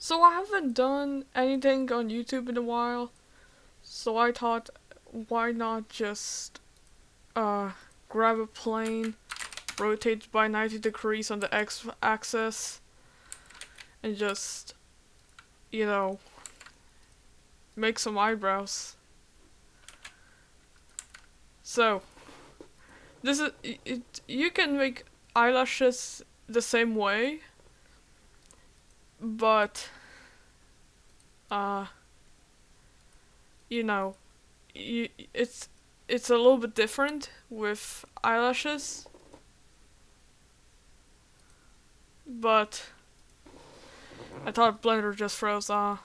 So I haven't done anything on YouTube in a while, so I thought, why not just uh, grab a plane, rotate by 90 degrees on the x-axis, and just, you know, make some eyebrows. So, this is, it, you can make eyelashes the same way, but uh you know you, it's it's a little bit different with eyelashes. But I thought Blender just froze uh.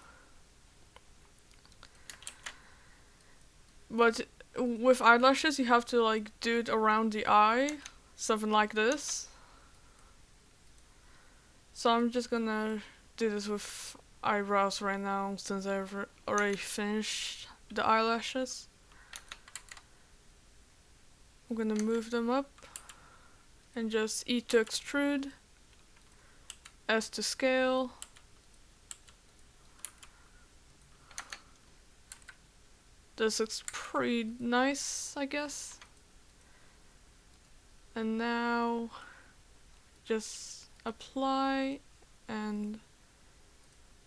But with eyelashes you have to like do it around the eye something like this. So I'm just gonna do this with eyebrows right now since I've already finished the eyelashes. I'm gonna move them up and just E to extrude, S to scale. This looks pretty nice, I guess. And now just apply and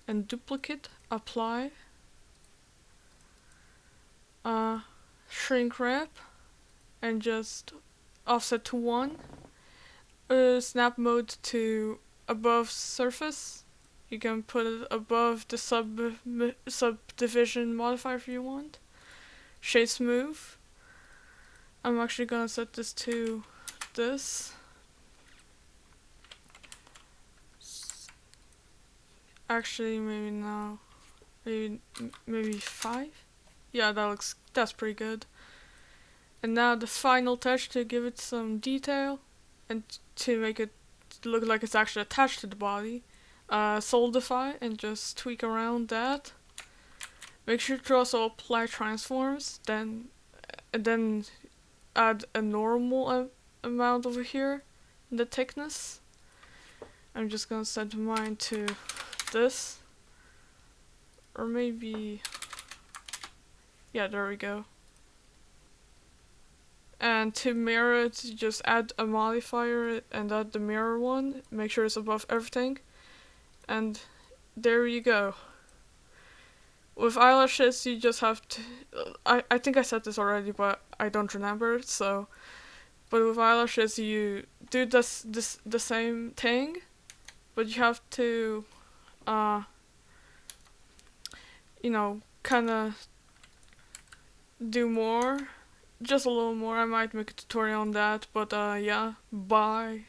and duplicate apply uh, shrink wrap and just offset to 1 uh, snap mode to above surface. You can put it above the sub subdivision modifier if you want. Shade smooth I'm actually gonna set this to this Actually, maybe no. Maybe maybe five. Yeah, that looks that's pretty good. And now the final touch to give it some detail and to make it look like it's actually attached to the body. Uh, solidify and just tweak around that. Make sure to also apply transforms. Then, and then add a normal amount over here, the thickness. I'm just gonna set mine to this. Or maybe... Yeah, there we go. And to mirror it, just add a modifier and add the mirror one. Make sure it's above everything. And there you go. With eyelashes, you just have to... I, I think I said this already, but I don't remember, so... But with eyelashes, you do this, this the same thing, but you have to uh, you know, kind of do more, just a little more. I might make a tutorial on that, but uh, yeah, bye.